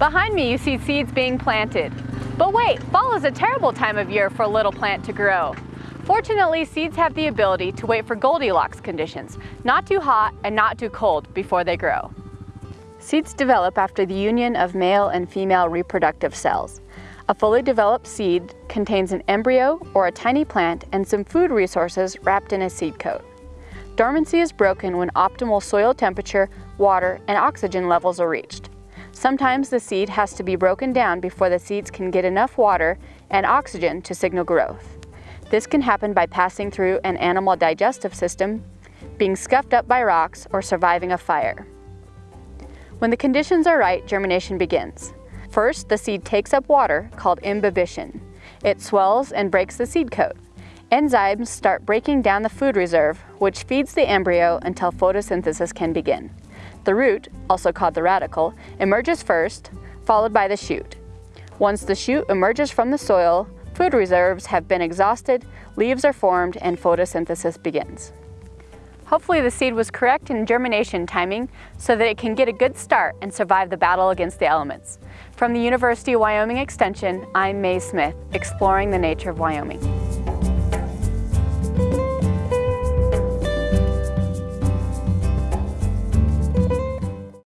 Behind me you see seeds being planted. But wait, fall is a terrible time of year for a little plant to grow. Fortunately, seeds have the ability to wait for Goldilocks conditions, not too hot and not too cold before they grow. Seeds develop after the union of male and female reproductive cells. A fully developed seed contains an embryo or a tiny plant and some food resources wrapped in a seed coat. Dormancy is broken when optimal soil temperature, water, and oxygen levels are reached. Sometimes the seed has to be broken down before the seeds can get enough water and oxygen to signal growth. This can happen by passing through an animal digestive system, being scuffed up by rocks, or surviving a fire. When the conditions are right, germination begins. First, the seed takes up water, called imbibition. It swells and breaks the seed coat. Enzymes start breaking down the food reserve, which feeds the embryo until photosynthesis can begin. The root, also called the radicle, emerges first, followed by the shoot. Once the shoot emerges from the soil, food reserves have been exhausted, leaves are formed, and photosynthesis begins. Hopefully the seed was correct in germination timing so that it can get a good start and survive the battle against the elements. From the University of Wyoming Extension, I'm Mae Smith, exploring the nature of Wyoming.